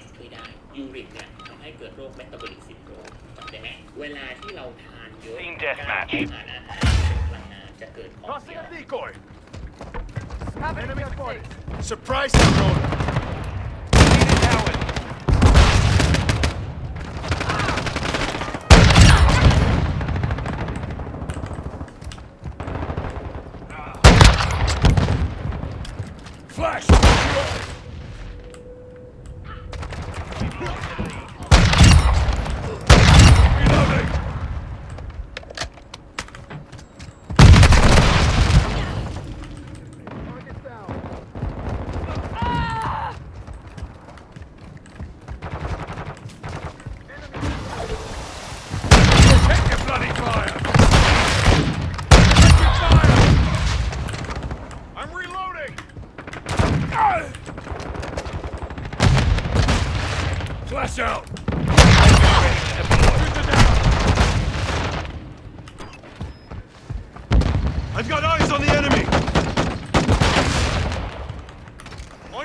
สช่วยได้ยูริกเนี่ยทำให้เกิดโรคเมตาบอลิกซินโดรมจำได้ไหมเวลาที่เราทานเยอะ Team การ deathmatch ทานอาหารพลังงานจะเกิดของเสี Tossing ย a decoy. Enemy spotted. Surprise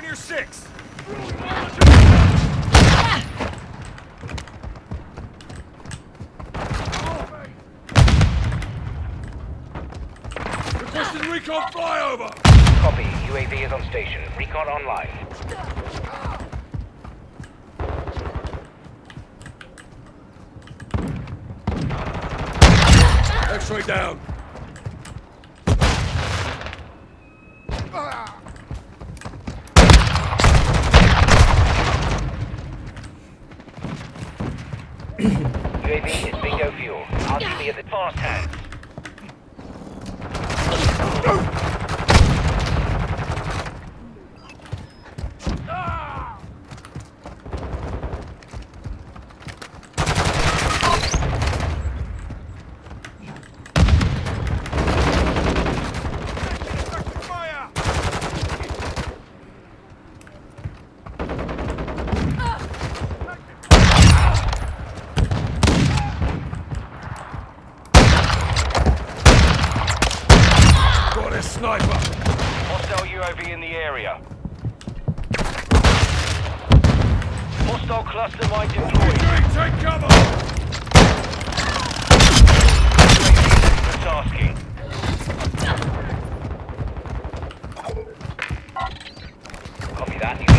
Your six. Requesting recon flyover. Copy. UAV is on station. Recon online. X-ray down. UAV is bingo fuel. RTB at the fast hands. UAV in the area. Hostile cluster mine deployed. Take cover. Tasking. Copy that.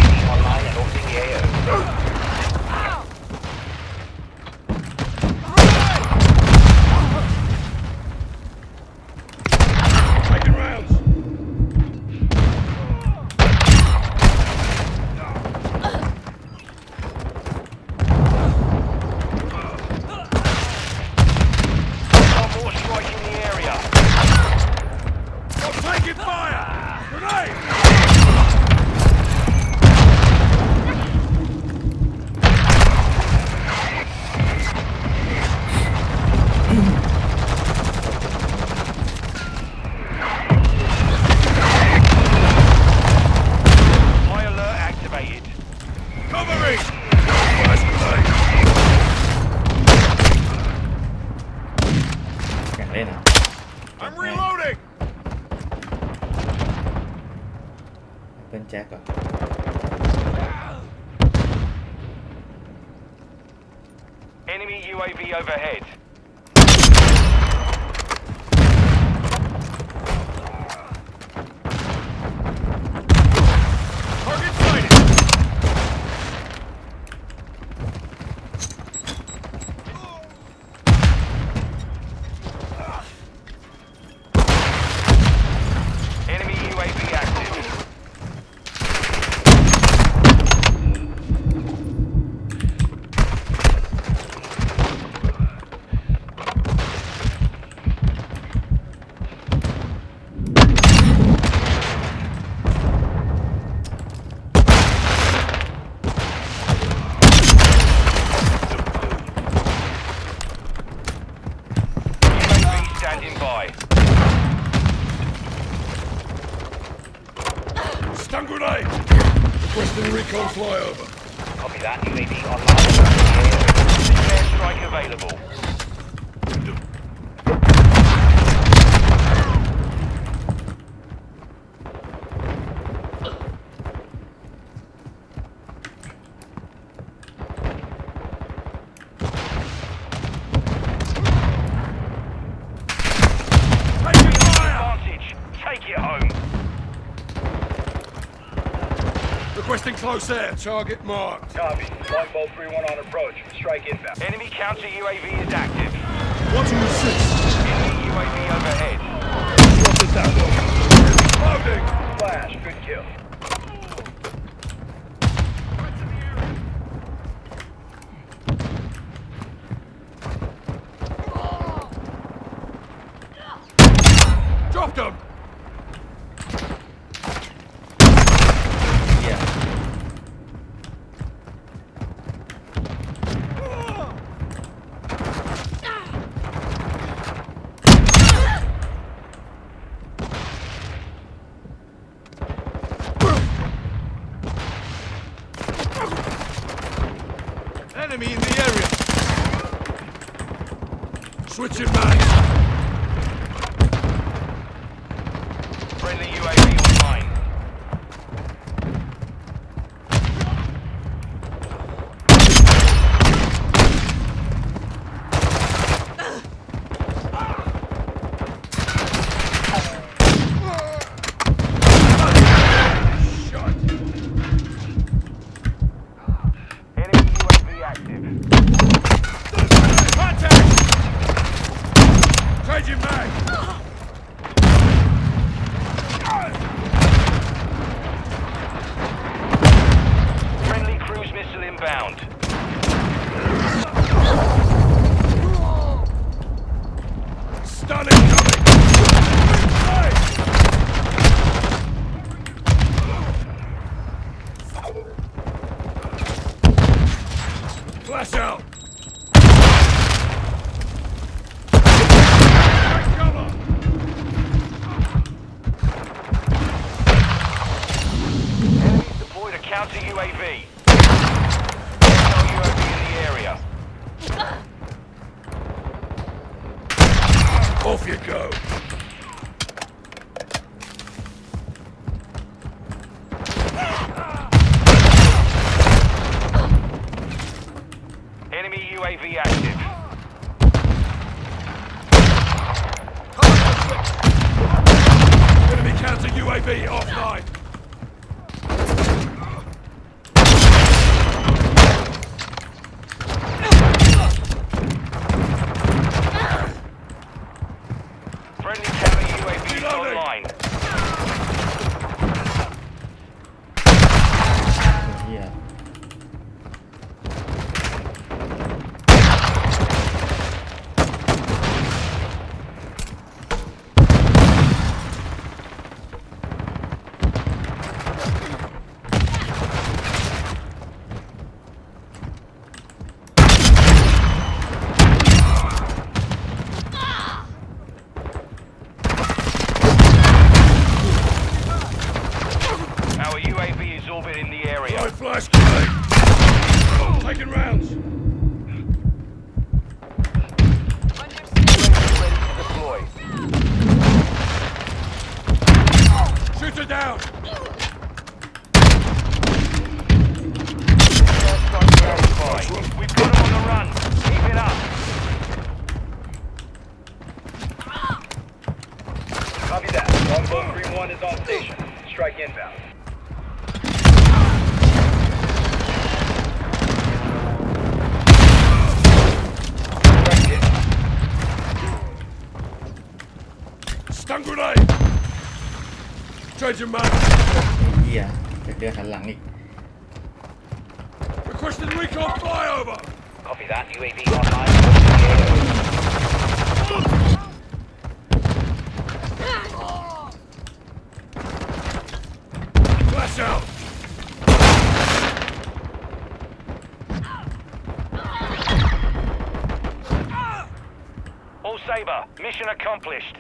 เป็นแจ็คก่อน standing by. Stun grenade. Requesting recon flyover. Copy that. UAV online. Airstrike available. Requesting close air. Target marked. Copy. Longbow 3-1 on approach. Strike inbound. Enemy counter UAV is active. Watching the six. Enemy UAV overhead. Spotted that one. Loading. Flash. Good kill. Switching back. Friendly UAV online. Shot. Enemy UAV active. Contact. Changing mag. Friendly cruise missile inbound. Stun incoming. Hey. Flash out. Take cover. Enemies deployed a counter UAV. No UAV in the area. Off you go. Enemy UAV active. Enemy counter UAV offline. Flash grenade. Taking rounds. Shoot her down. Strike Changing mag. เหี้ยจะเดินหันหลังอีก Requesting recon flyover. Copy that. UAV online. Flash out. All Saber, mission accomplished.